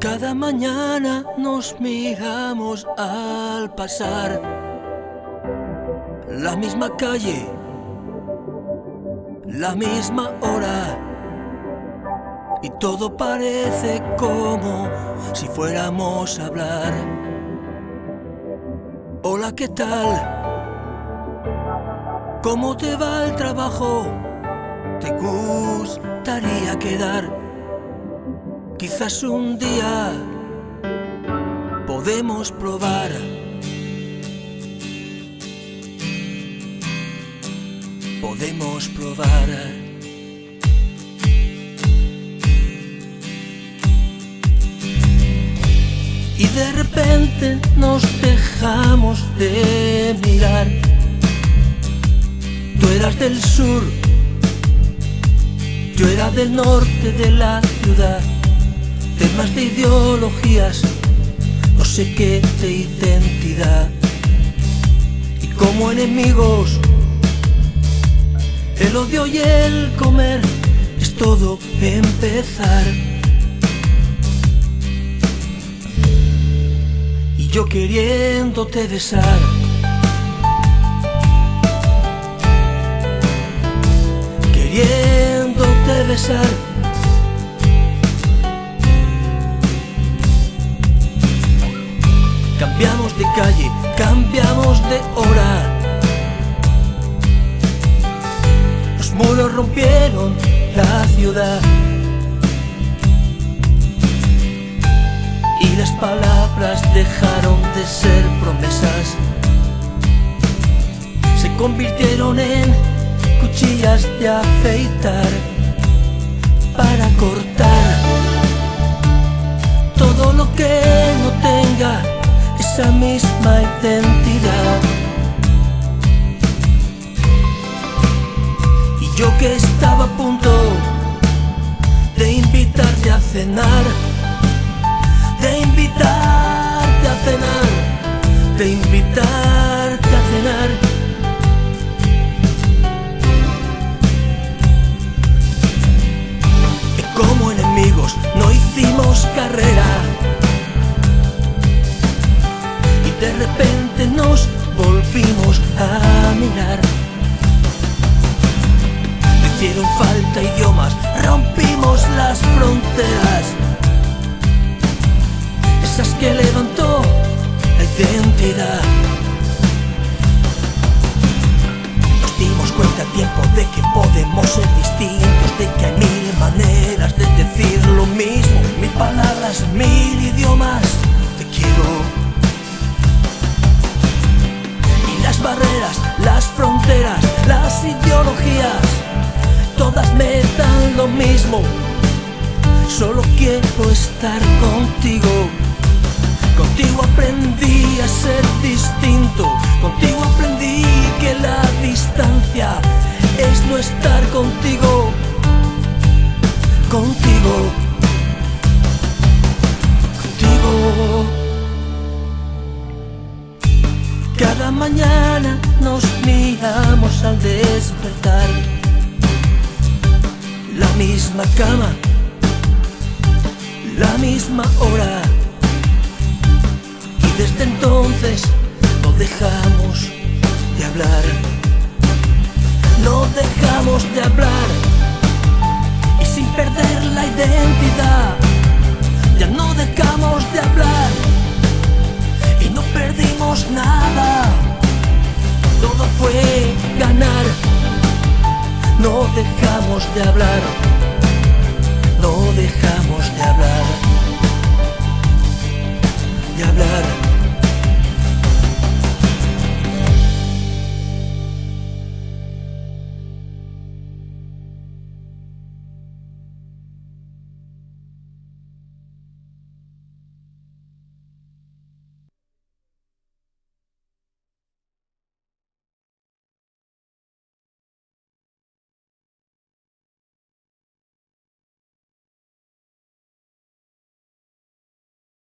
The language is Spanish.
Cada mañana nos miramos al pasar la misma calle, la misma hora y todo parece como si fuéramos a hablar. Hola, ¿qué tal? ¿Cómo te va el trabajo? ¿Te gustaría quedar? Quizás un día podemos probar. Podemos probar. Y de repente nos dejamos de mirar. Tú eras del sur, yo era del norte de la ciudad temas de ideologías, no sé qué de identidad. Y como enemigos, el odio y el comer es todo empezar. Y yo queriéndote besar. Cambiamos de hora. Los muros rompieron la ciudad. Y las palabras dejaron de ser promesas. Se convirtieron en cuchillas de afeitar estaba a punto de invitarte a cenar, de invitarte a cenar, de invitarte a cenar. Esas que levantó la identidad. Nos dimos cuenta a tiempo de que podemos ser distintos, de que hay mil maneras de decir lo mismo, mil palabras, mil idiomas. Te quiero barreras, las fronteras, las ideologías, todas me dan lo mismo. Solo quiero estar contigo. Contigo aprendí a ser distinto. Contigo aprendí que la distancia es no estar contigo. Contigo. Contigo. Cada mañana nos miramos al despertar. La misma cama, misma hora. Y desde entonces no dejamos de hablar. No dejamos de hablar. Y sin perder la identidad, ya no dejamos de hablar. Y no perdimos nada todo fue ganar. No dejamos de hablar, no dejamos de hablar, de hablar.